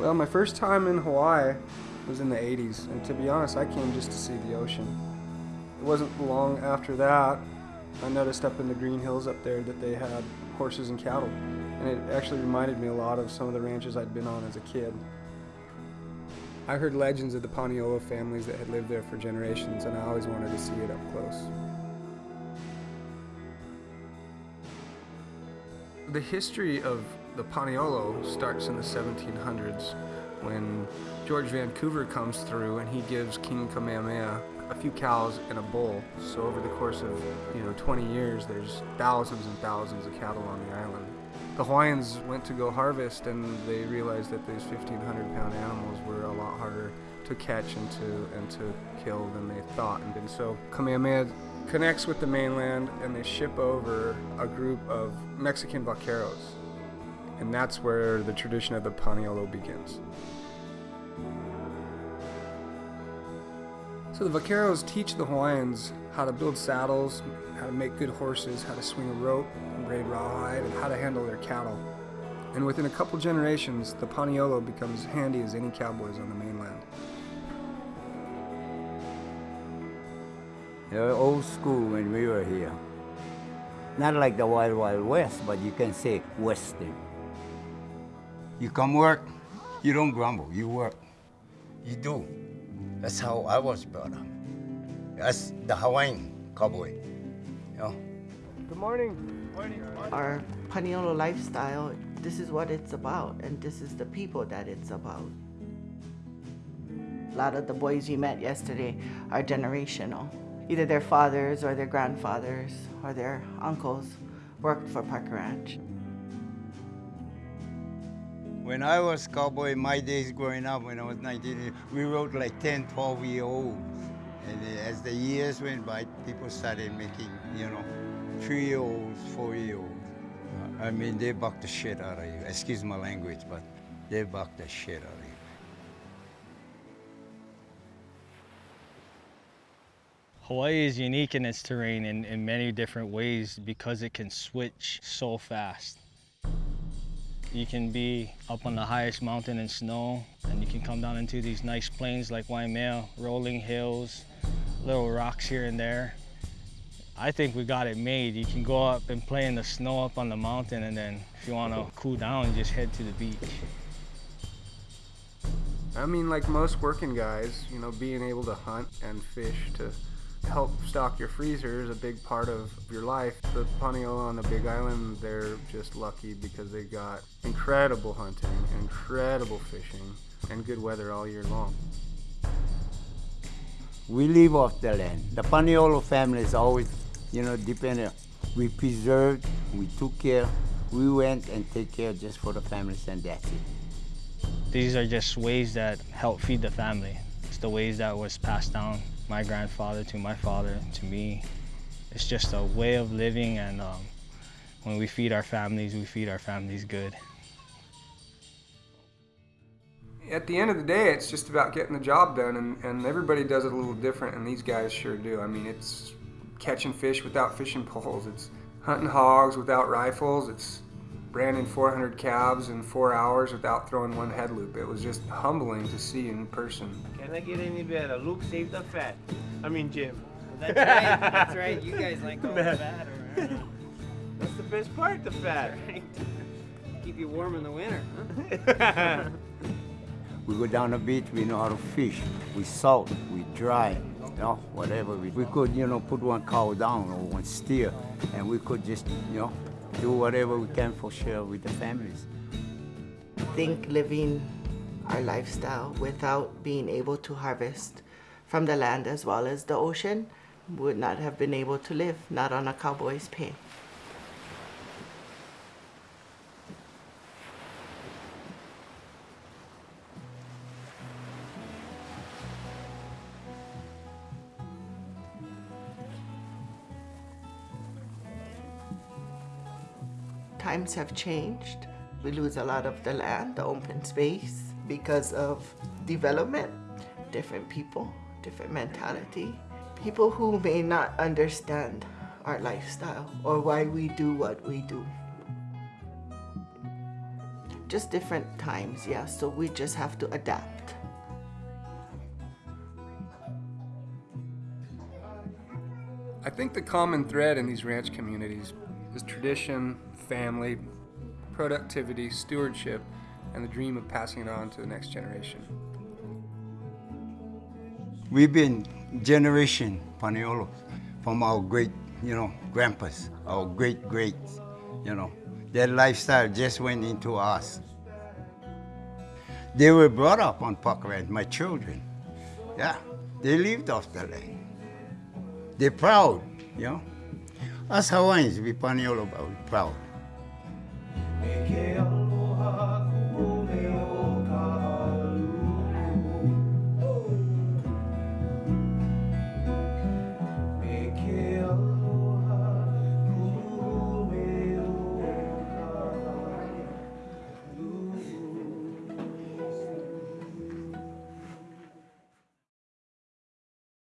Well, my first time in Hawaii was in the 80s, and to be honest, I came just to see the ocean. It wasn't long after that I noticed up in the green hills up there that they had horses and cattle, and it actually reminded me a lot of some of the ranches I'd been on as a kid. I heard legends of the Paniolo families that had lived there for generations, and I always wanted to see it up close. The history of the Paniolo starts in the 1700s when George Vancouver comes through and he gives King Kamehameha a few cows and a bull. So over the course of, you know, 20 years, there's thousands and thousands of cattle on the island. The Hawaiians went to go harvest and they realized that these 1,500 pound animals were a lot harder to catch and to, and to kill than they thought. And so Kamehameha connects with the mainland and they ship over a group of Mexican vaqueros. And that's where the tradition of the Paniolo begins. So the vaqueros teach the Hawaiians how to build saddles, how to make good horses, how to swing a rope and braid rawhide, and how to handle their cattle. And within a couple generations, the Paniolo becomes handy as any cowboys on the mainland. They're old school when we were here. Not like the Wild Wild West, but you can say Western. You come work, you don't grumble, you work. You do. That's how I was brought up. That's the Hawaiian cowboy. You know? Good morning. morning. Our Paniolo lifestyle, this is what it's about, and this is the people that it's about. A lot of the boys we met yesterday are generational. Either their fathers or their grandfathers or their uncles worked for Parker Ranch. When I was cowboy, in my days growing up, when I was 19, we rode like 10, 12 year olds. And uh, as the years went by, people started making, you know, three year olds, four year olds. I mean, they buck the shit out of you. Excuse my language, but they buck the shit out of you. Hawaii is unique in its terrain in, in many different ways because it can switch so fast. You can be up on the highest mountain in snow, and you can come down into these nice plains like Waimea, rolling hills, little rocks here and there. I think we got it made. You can go up and play in the snow up on the mountain, and then if you want to cool down, just head to the beach. I mean, like most working guys, you know, being able to hunt and fish to help stock your freezer is a big part of your life. The Paniolo on the Big Island, they're just lucky because they got incredible hunting, incredible fishing, and good weather all year long. We live off the land. The Paniolo family is always, you know, dependent. We preserved, we took care, we went and take care just for the families and that's it. These are just ways that help feed the family. It's the ways that was passed down my grandfather to my father to me. It's just a way of living and um, when we feed our families, we feed our families good. At the end of the day, it's just about getting the job done, and, and everybody does it a little different, and these guys sure do. I mean, it's catching fish without fishing poles, it's hunting hogs without rifles, it's branding 400 calves in four hours without throwing one head loop. It was just humbling to see in person. Can I get any better? Luke, save the fat. I mean, Jim. That's right. That's right. You guys like all the fat. Or, That's the best part, the fat. right. Keep you warm in the winter. Huh? We go down the beach, we know how to fish. We salt, we dry, you know, whatever. We, we could, you know, put one cow down or one steer, and we could just, you know, do whatever we can for share with the families. I think living our lifestyle without being able to harvest from the land as well as the ocean would not have been able to live, not on a cowboy's pay. Times have changed. We lose a lot of the land, the open space, because of development, different people, different mentality. People who may not understand our lifestyle or why we do what we do. just different times, yeah. So we just have to adapt. I think the common thread in these ranch communities is tradition, family, productivity, stewardship, and the dream of passing it on to the next generation. We've been generation Paniolo from our great, you know, grandpas, our great greats, you know. Their lifestyle just went into us. They were brought up on Parker Ranch, my children. Yeah, they lived off the land. They're proud, you know. Us Hawaiians, we Paniolo, but we're proud.